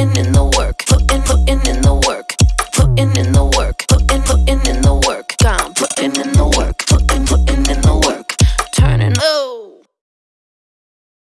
putting in the work, putting, putting in the work, putting in the work.